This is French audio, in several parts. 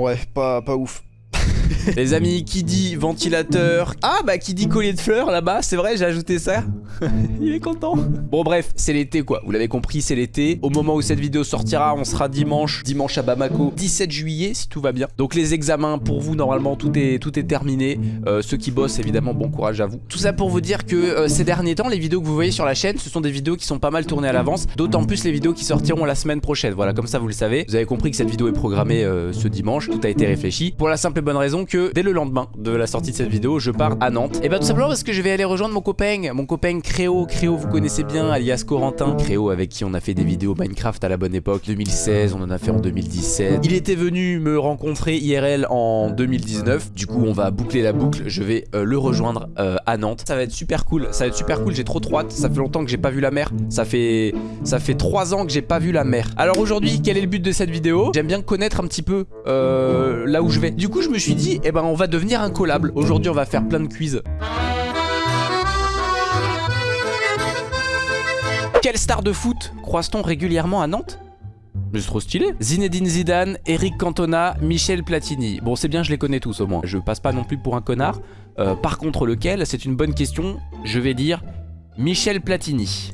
Ouais, pas, pas ouf. Les amis, qui dit ventilateur Ah bah qui dit collier de fleurs là-bas, c'est vrai, j'ai ajouté ça. Il est content. Bon bref, c'est l'été quoi, vous l'avez compris, c'est l'été. Au moment où cette vidéo sortira, on sera dimanche, dimanche à Bamako, 17 juillet si tout va bien. Donc les examens pour vous, normalement, tout est, terminé. Euh, ceux qui bossent, évidemment, bon courage à vous. Tout ça pour vous dire que euh, ces derniers temps, les vidéos que vous voyez sur la chaîne, ce sont des vidéos qui sont pas mal tournées à l'avance. D'autant plus les vidéos qui sortiront la semaine prochaine. Voilà, comme ça vous le savez. Vous avez compris que cette vidéo est programmée euh, ce dimanche, tout a été réfléchi. Pour la simple et bonne raison que dès le lendemain de la sortie de cette vidéo, je pars à Nantes. Et bah tout simplement parce que je vais aller rejoindre mon copain, mon copain Créo. Créo, vous connaissez bien, alias Corentin. Créo avec qui on a fait des vidéos Minecraft à la bonne époque, 2016, on en a fait en 2017. Il était venu me rencontrer IRL en 2019. Du coup, on va boucler la boucle. Je vais euh, le rejoindre euh, à Nantes. Ça va être super cool. Ça va être super cool. J'ai trop trop hâte. Ça fait longtemps que j'ai pas vu la mer. Ça fait ça fait 3 ans que j'ai pas vu la mer. Alors aujourd'hui, quel est le but de cette vidéo? J'aime bien connaître un petit peu euh, là où je vais. Du coup, je me suis dit, eh ben, on va devenir incollable. Aujourd'hui, on va faire plein de quiz. Quelle star de foot croise-t-on régulièrement à Nantes? Mais c'est trop stylé Zinedine Zidane, Eric Cantona, Michel Platini. Bon c'est bien je les connais tous au moins. Je passe pas non plus pour un connard. Euh, par contre lequel? C'est une bonne question. Je vais dire Michel Platini.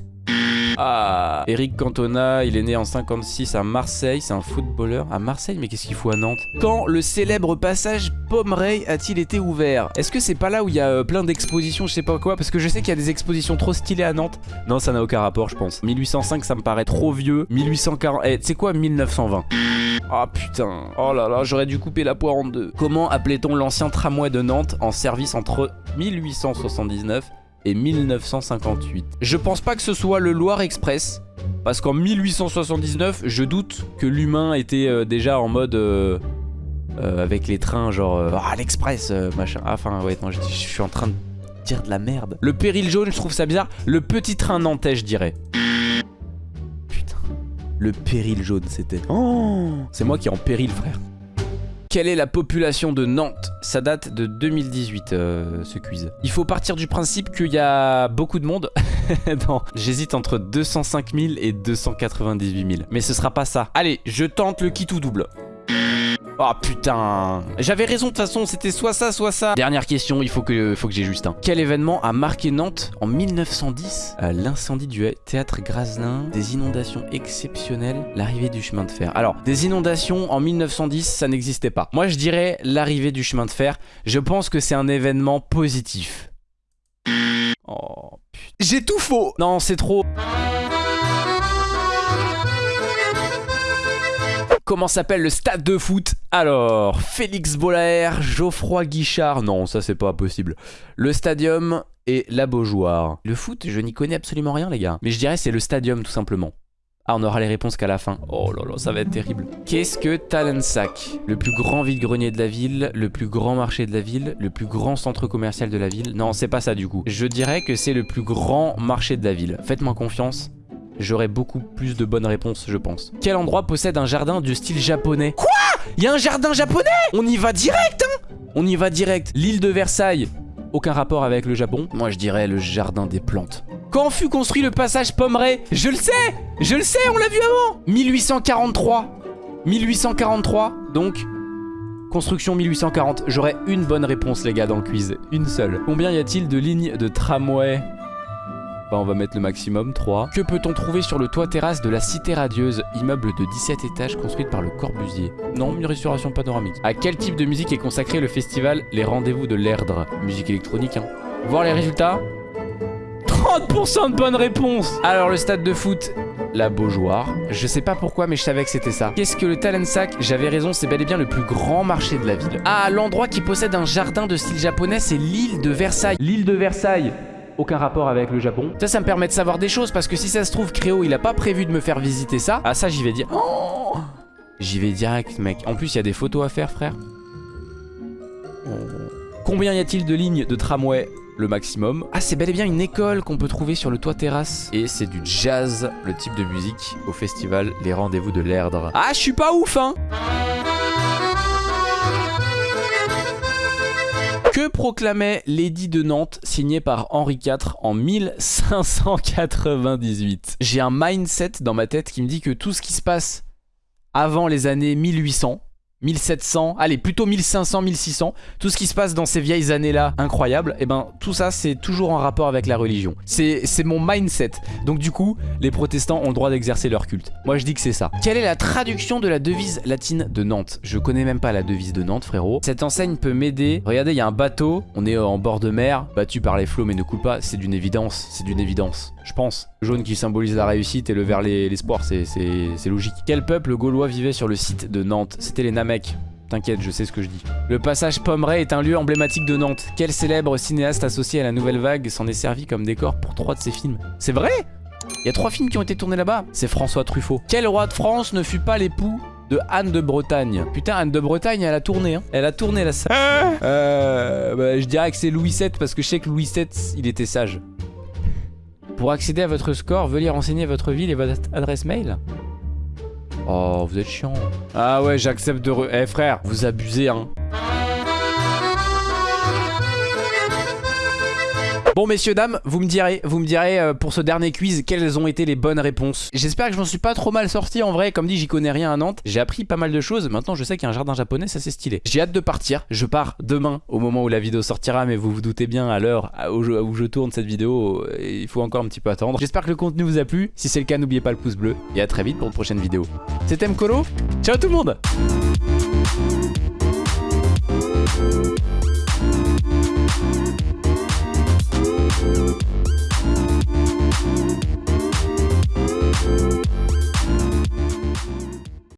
Ah Eric Cantona, il est né en 56 à Marseille, c'est un footballeur. À Marseille, mais qu'est-ce qu'il fout à Nantes? Quand le célèbre passage Pomeray a-t-il été ouvert? Est-ce que c'est pas là où il y a euh, plein d'expositions, je sais pas quoi? Parce que je sais qu'il y a des expositions trop stylées à Nantes. Non, ça n'a aucun rapport, je pense. 1805, ça me paraît trop vieux. 1840, eh, c'est quoi 1920 Ah putain, oh là là, j'aurais dû couper la poire en deux. Comment appelait-on l'ancien tramway de Nantes en service entre 1879 et 1958. Je pense pas que ce soit le Loire Express, parce qu'en 1879, je doute que l'humain était euh, déjà en mode... Euh, euh, avec les trains genre... ah, l'Express, machin. Ah, enfin, ouais, non, je, suis en train de dire de la merde. Le péril jaune, je trouve ça bizarre. Le petit train nantais, je dirais. Putain. Le péril jaune, c'était... Oh C'est moi qui est en péril, frère. Quelle est la population de Nantes? Ça date de 2018 euh, ce quiz. Il faut partir du principe qu'il y a beaucoup de monde. non, j'hésite entre 205 000 et 298 000. Mais ce sera pas ça. Allez, je tente le kit ou double. Oh putain J'avais raison de toute façon, c'était soit ça, soit ça. Dernière question, il faut que, faut que j'ai juste un. Quel événement a marqué Nantes en 1910 euh, L'incendie du théâtre Graslin, des inondations exceptionnelles, l'arrivée du chemin de fer. Alors, des inondations en 1910, ça n'existait pas. Moi, je dirais l'arrivée du chemin de fer. Je pense que c'est un événement positif. Oh putain. J'ai tout faux Non, c'est trop... Comment s'appelle le stade de foot Alors, Félix Bolaer, Geoffroy Guichard. Non, ça c'est pas possible. Le stadium et la Beaujoire. Le foot, je n'y connais absolument rien, les gars. Mais je dirais c'est le stadium, tout simplement. Ah, on aura les réponses qu'à la fin. Oh là là, ça va être terrible. Qu'est-ce que Talensac Le plus grand vide-grenier de la ville, le plus grand marché de la ville, le plus grand centre commercial de la ville? Non, c'est pas ça du coup. Je dirais que c'est le plus grand marché de la ville. Faites-moi confiance j'aurai beaucoup plus de bonnes réponses, je pense. Quel endroit possède un jardin du style japonais? Quoi? Il y a un jardin japonais? On y va direct, hein? On y va direct. L'île de Versailles, aucun rapport avec le Japon. Moi, je dirais le jardin des plantes. Quand fut construit le passage Pomeray Je le sais Je le sais, on l'a vu avant 1843 1843, donc... Construction 1840. J'aurais une bonne réponse, les gars, dans le quiz. Une seule. Combien y a-t-il de lignes de tramway? Bah on va mettre le maximum, 3. Que peut-on trouver sur le toit terrasse de la Cité Radieuse, immeuble de 17 étages construite par le Corbusier? Non, une restauration panoramique. À quel type de musique est consacré le festival Les Rendez-vous de l'Erdre? Musique électronique, hein. Voir les résultats? 30% de bonnes réponses Alors le stade de foot, la Beaujoire. Je sais pas pourquoi, mais je savais que c'était ça. Qu'est-ce que le Talent Sac J'avais raison, c'est bel et bien le plus grand marché de la ville. Ah, l'endroit qui possède un jardin de style japonais, c'est l'île de Versailles. L'île de Versailles aucun rapport avec le Japon. Ça, ça me permet de savoir des choses parce que si ça se trouve, Créo, il a pas prévu de me faire visiter ça. Ah, ça, j'y vais dire. Oh j'y vais direct, mec. En plus, il y a des photos à faire, frère. Oh. Combien y a-t-il de lignes de tramway le maximum? Ah, c'est bel et bien une école qu'on peut trouver sur le toit terrasse. Et c'est du jazz, le type de musique, au festival Les Rendez-vous de l'Erdre. Ah, je suis pas ouf, hein Proclamait l'édit de Nantes signé par Henri IV en 1598 J'ai un mindset dans ma tête qui me dit que tout ce qui se passe avant les années 1800, 1700, allez plutôt 1500, 1600, tout ce qui se passe dans ces vieilles années-là, incroyable, et eh ben tout ça c'est toujours en rapport avec la religion. C'est mon mindset. Donc du coup, les protestants ont le droit d'exercer leur culte. Moi je dis que c'est ça. Quelle est la traduction de la devise latine de Nantes? Je connais même pas la devise de Nantes frérot. Cette enseigne peut m'aider. Regardez, il y a un bateau, on est en bord de mer, battu par les flots mais ne coule pas, c'est d'une évidence, c'est d'une évidence, je pense. Le jaune qui symbolise la réussite et le vert l'espoir, c'est logique. Quel peuple gaulois vivait sur le site de Nantes? C'était les Namecs. T'inquiète, je sais ce que je dis. Le passage Pommeret est un lieu emblématique de Nantes. Quel célèbre cinéaste associé à la nouvelle vague s'en est servi comme décor pour trois de ses films? C'est vrai? Il y a trois films qui ont été tournés là-bas. C'est François Truffaut. Quel roi de France ne fut pas l'époux de Anne de Bretagne? Putain, Anne de Bretagne, elle a tourné. Hein. Elle a tourné la salle. Ah. Euh, bah, je dirais que c'est Louis VII parce que je sais que Louis VII, il était sage. Pour accéder à votre score, veuillez renseigner votre ville et votre adresse mail. Oh, vous êtes chiant. Ah ouais, j'accepte de... Re... Eh frère, vous abusez, hein. Bon messieurs dames, vous me direz, vous me direz euh, pour ce dernier quiz quelles ont été les bonnes réponses? J'espère que je m'en suis pas trop mal sorti en vrai, comme dit j'y connais rien à Nantes. J'ai appris pas mal de choses, maintenant je sais qu'il y a un jardin japonais, ça c'est stylé. J'ai hâte de partir, je pars demain au moment où la vidéo sortira, mais vous vous doutez bien à l'heure où je tourne cette vidéo, euh, il faut encore un petit peu attendre. J'espère que le contenu vous a plu, si c'est le cas n'oubliez pas le pouce bleu, et à très vite pour une prochaine vidéo. C'était Mkolo, ciao tout le monde